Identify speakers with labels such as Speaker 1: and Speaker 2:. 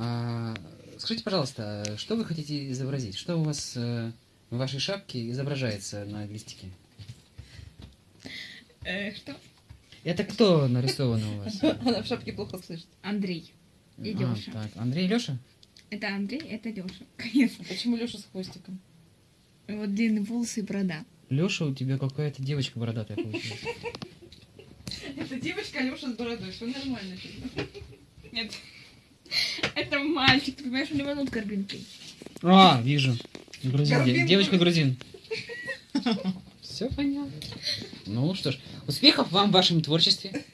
Speaker 1: А, скажите, пожалуйста, что вы хотите изобразить? Что у вас э, в вашей шапке изображается на листике?
Speaker 2: Э, что?
Speaker 1: Это кто нарисован у вас?
Speaker 3: Она в шапке плохо слышит.
Speaker 2: Андрей. И
Speaker 1: А,
Speaker 2: Лёша.
Speaker 1: так, Андрей и Леша?
Speaker 2: Это Андрей, это Леша. Конечно.
Speaker 3: А Почему Леша с хвостиком?
Speaker 2: Вот длинные волосы и борода.
Speaker 1: Леша, у тебя какая-то девочка бородатая получилась.
Speaker 3: Это девочка Леша с бородой, все нормально.
Speaker 2: Нет. Это мальчик, ты понимаешь, у него над горбинкой.
Speaker 1: А, вижу. Грузин. де-
Speaker 3: Горбинка.
Speaker 1: Девочка грузин. Все понятно. Ну что ж, успехов вам в вашем творчестве.